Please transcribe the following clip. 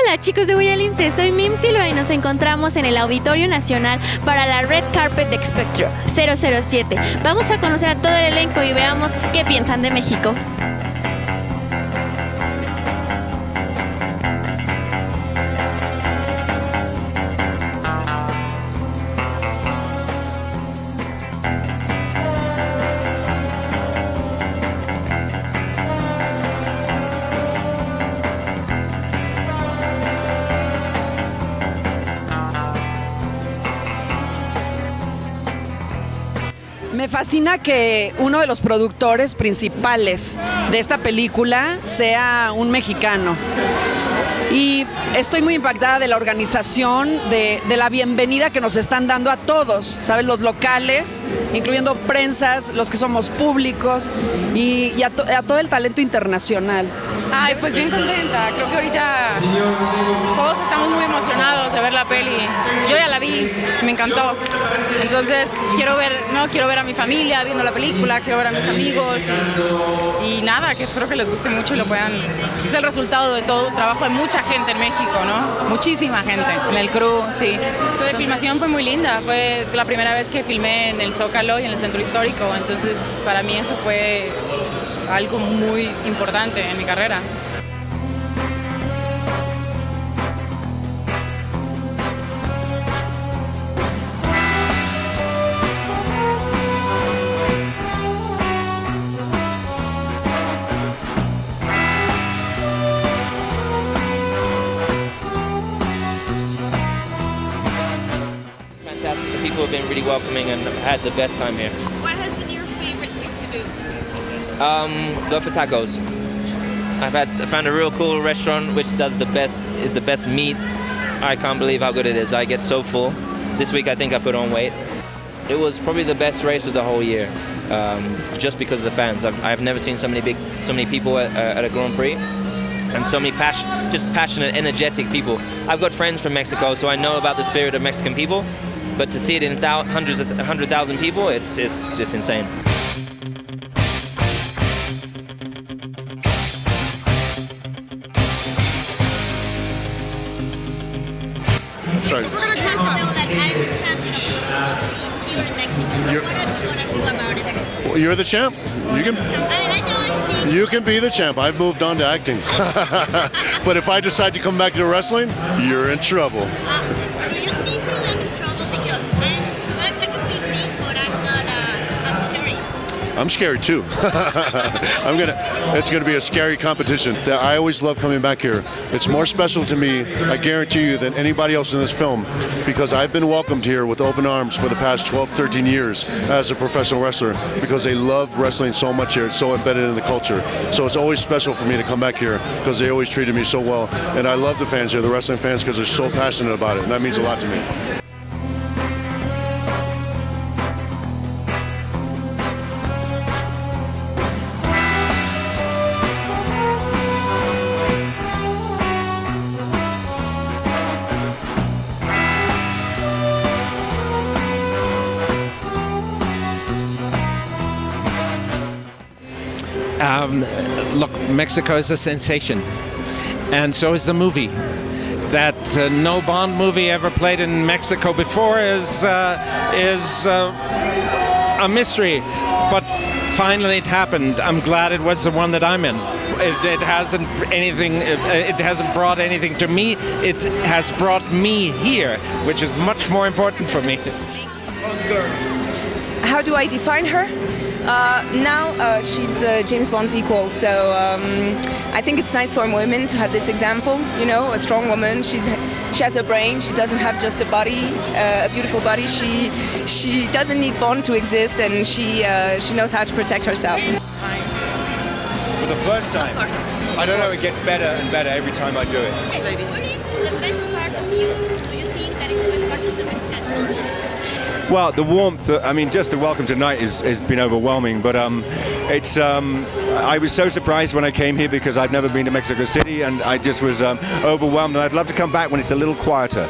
Hola chicos de Guayalince, soy Mim Silva y nos encontramos en el Auditorio Nacional para la Red Carpet de Spectro 007. Vamos a conocer a todo el elenco y veamos qué piensan de México. Me fascina que uno de los productores principales de esta película sea un mexicano. Y estoy muy impactada de la organización, de, de la bienvenida que nos están dando a todos, ¿sabes? Los locales, incluyendo prensas, los que somos públicos y, y a, to- a todo el talento internacional. Ay, pues bien contenta. Creo que ahorita todos estamos muy emocionados de ver la peli. Yo ya la vi, me encantó. Entonces quiero ver, no, quiero ver a mi familia viendo la película, quiero ver a mis amigos y, y nada, que espero que les guste mucho y lo puedan. Es el resultado de todo un trabajo de mucha gente en México, ¿no? Muchísima gente en el crew, sí. La filmación fue muy linda, fue la primera vez que filmé en el Zócalo y en el Centro Histórico, entonces para mí eso fue algo muy importante en mi carrera. People have been really welcoming and I've had the best time here. What has been your favorite thing to do? Um, go for tacos. I've had I found a real cool restaurant which does the best is the best meat. I can't believe how good it is. I get so full. This week I think I put on weight. It was probably the best race of the whole year, um, just because of the fans. I've, I've never seen so many big, so many people at, uh, at a Grand Prix, and so many passion, just passionate, energetic people. I've got friends from Mexico, so I know about the spirit of Mexican people. But to see it in thou- hundreds of hundred thousand people, it's it's just insane. Sorry. People don't have to know that I'm the champion of here in Mexico. So You're- what are you gonna do about it? Well, You're the champ. You can I, I know I'm being you can be the champ. I've moved on to acting. but if I decide to come back to wrestling, you're in trouble. Uh, I'm scared too. I'm gonna. It's gonna be a scary competition. That I always love coming back here. It's more special to me, I guarantee you, than anybody else in this film, because I've been welcomed here with open arms for the past 12, 13 years as a professional wrestler. Because they love wrestling so much here. It's so embedded in the culture. So it's always special for me to come back here because they always treated me so well. And I love the fans here, the wrestling fans, because they're so passionate about it, and that means a lot to me. Um, look, Mexico is a sensation, and so is the movie. That uh, no Bond movie ever played in Mexico before is uh, is uh, a mystery, but finally it happened. I'm glad it was the one that I'm in. It, it hasn't anything. It, it hasn't brought anything to me. It has brought me here, which is much more important for me. how do I define her? Uh, now uh, she's uh, James Bond's equal, so um, I think it's nice for women to have this example. You know, a strong woman. She's she has a brain. She doesn't have just a body, uh, a beautiful body. She she doesn't need Bond to exist, and she uh, she knows how to protect herself. For the first time. I don't know, it gets better and better every time I do it. What is the best part of you? Do you think that is the best part of the Mexican culture? Well, the warmth, uh, I mean, just the welcome tonight has been overwhelming, but um, it's, um, I was so surprised when I came here because I've never been to Mexico City and I just was um, overwhelmed and I'd love to come back when it's a little quieter.